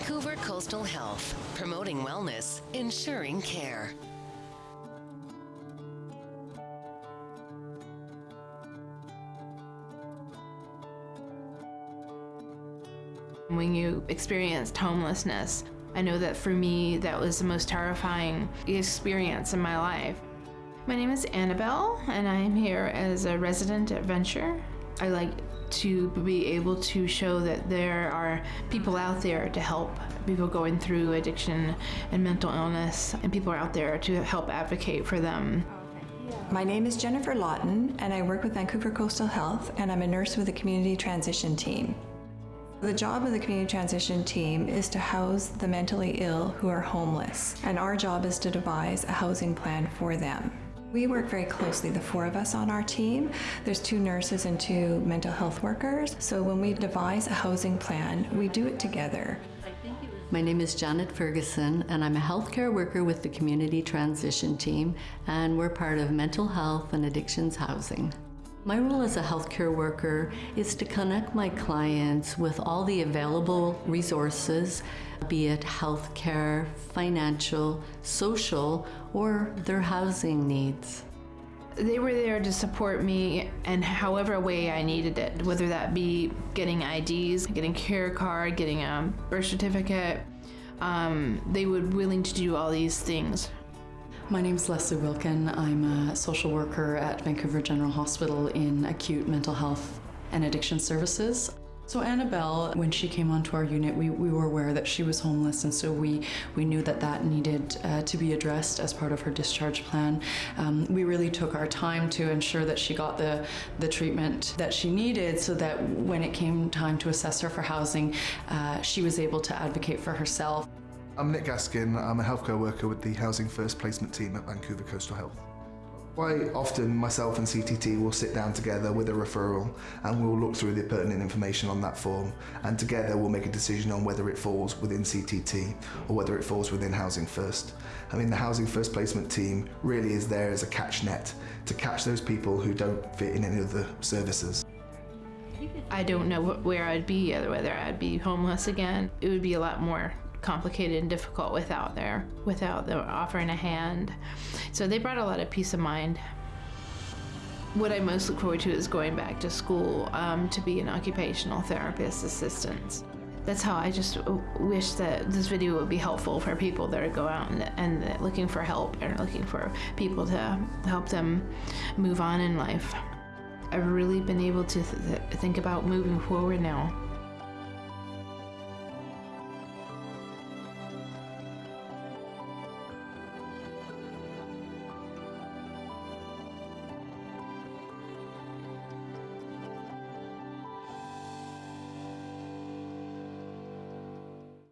Vancouver Coastal Health, promoting wellness, ensuring care. When you experienced homelessness, I know that for me, that was the most terrifying experience in my life. My name is Annabelle, and I am here as a resident at Venture. I like to be able to show that there are people out there to help people going through addiction and mental illness, and people are out there to help advocate for them. My name is Jennifer Lawton, and I work with Vancouver Coastal Health, and I'm a nurse with the Community Transition Team. The job of the Community Transition Team is to house the mentally ill who are homeless, and our job is to devise a housing plan for them. We work very closely, the four of us on our team. There's two nurses and two mental health workers. So when we devise a housing plan, we do it together. My name is Janet Ferguson, and I'm a healthcare worker with the Community Transition Team, and we're part of Mental Health and Addictions Housing. My role as a healthcare worker is to connect my clients with all the available resources, be it healthcare, financial, social, or their housing needs. They were there to support me in however way I needed it, whether that be getting IDs, getting care card, getting a birth certificate. Um, they were willing to do all these things. My name is Leslie Wilkin. I'm a social worker at Vancouver General Hospital in acute mental health and addiction services. So Annabelle, when she came onto our unit, we, we were aware that she was homeless, and so we, we knew that that needed uh, to be addressed as part of her discharge plan. Um, we really took our time to ensure that she got the, the treatment that she needed so that when it came time to assess her for housing, uh, she was able to advocate for herself. I'm Nick Gaskin. I'm a healthcare worker with the Housing First Placement team at Vancouver Coastal Health. Quite often, myself and CTT will sit down together with a referral and we'll look through the pertinent information on that form and together we'll make a decision on whether it falls within CTT or whether it falls within Housing First. I mean, the Housing First Placement team really is there as a catch net to catch those people who don't fit in any of the services. I don't know where I'd be, whether I'd be homeless again. It would be a lot more complicated and difficult without their without them offering a hand. So they brought a lot of peace of mind. What I most look forward to is going back to school um, to be an occupational therapist assistant. That's how I just wish that this video would be helpful for people that are go out and, and looking for help and looking for people to help them move on in life. I've really been able to th think about moving forward now.